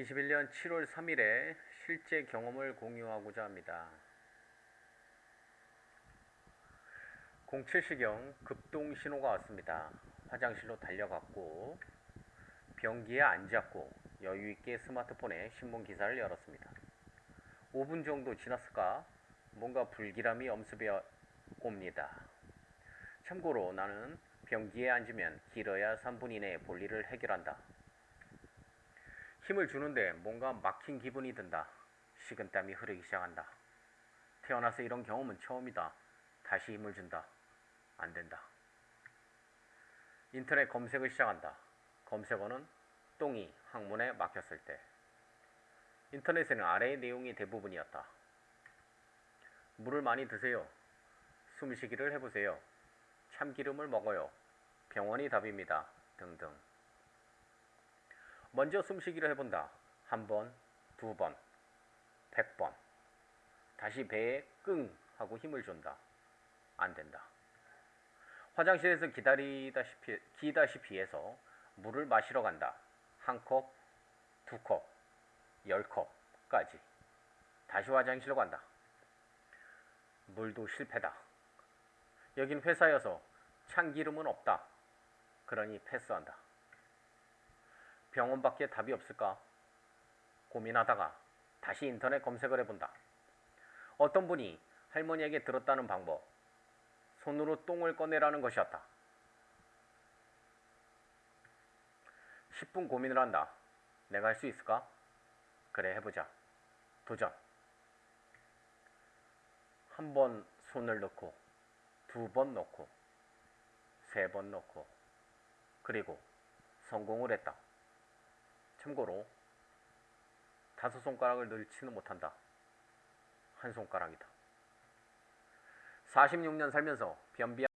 2021년 7월 3일에 실제 경험을 공유하고자 합니다. 07시경 급동 신호가 왔습니다. 화장실로 달려갔고 변기에 앉았고 여유 있게 스마트폰에 신문 기사를 열었습니다. 5분 정도 지났을까 뭔가 불길함이 엄습해 옵니다. 참고로 나는 변기에 앉으면 길어야 3분 이내에 볼일을 해결한다. 힘을 주는데 뭔가 막힌 기분이 든다. 식은땀이 흐르기 시작한다. 태어나서 이런 경험은 처음이다. 다시 힘을 준다. 안 된다. 인터넷 검색을 시작한다. 검색어는 똥이 항문에 막혔을 때. 인터넷에는 아래의 내용이 대부분이었다. 물을 많이 드세요. 숨쉬기를 해보세요. 참기름을 먹어요. 병원이 답입니다. 등등. 먼저 숨쉬기를 해본다. 한 번, 두 번, 백 번. 다시 배에 끙 하고 힘을 준다. 안 된다. 화장실에서 기다리다시피, 기다시피 해서 물을 마시러 간다. 한 컵, 두 컵, 열 컵까지. 다시 화장실로 간다. 물도 실패다. 여긴 회사여서 참기름은 없다. 그러니 패스한다. 병원밖에 답이 없을까? 고민하다가 다시 인터넷 검색을 해본다. 어떤 분이 할머니에게 들었다는 방법, 손으로 똥을 꺼내라는 것이었다. 10분 고민을 한다. 내가 할 수 있을까? 그래, 해보자. 도전. 한 번 손을 넣고, 두 번 넣고, 세 번 넣고, 그리고 성공을 했다. 참고로 다섯 손가락을 넣지는 못한다. 한 손가락이다. 46년 살면서 변비